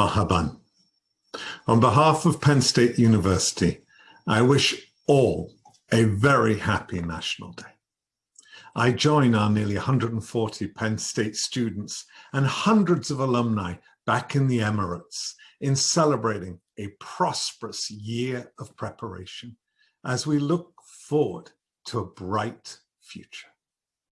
Mahaban. On behalf of Penn State University, I wish all a very happy National Day. I join our nearly 140 Penn State students and hundreds of alumni back in the Emirates in celebrating a prosperous year of preparation as we look forward to a bright future.